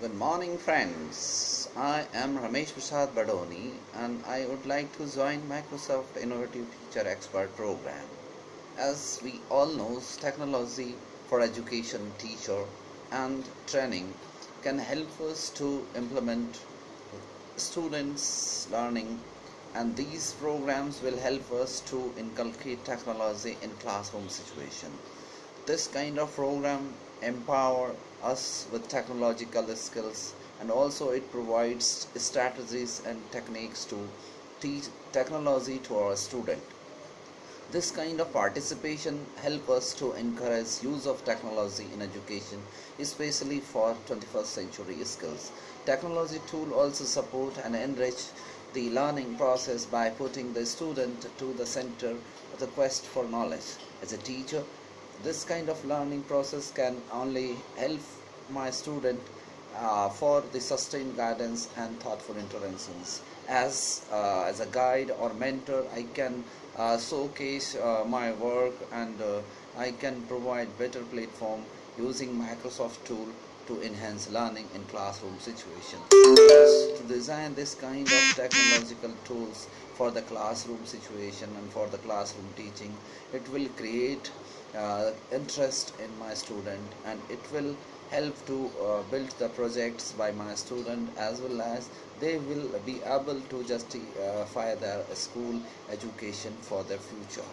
Good morning, friends. I am Ramesh Prasad Badoni and I would like to join Microsoft Innovative Teacher Expert Program. As we all know, technology for education, teacher, and training can help us to implement students' learning, and these programs will help us to inculcate technology in classroom situation. This kind of program empower us with technological skills and also it provides strategies and techniques to teach technology to our student. This kind of participation help us to encourage use of technology in education especially for 21st century skills. Technology tool also support and enrich the learning process by putting the student to the center of the quest for knowledge. As a teacher this kind of learning process can only help my student uh, for the sustained guidance and thoughtful interventions. As uh, as a guide or mentor i can uh, showcase uh, my work and uh, i can provide better platform using microsoft tool to enhance learning in classroom situation to design this kind of technological tools for the classroom situation and for the classroom teaching it will create uh, interest in my student and it will help to uh, build the projects by my student as well as they will be able to justify their school education for their future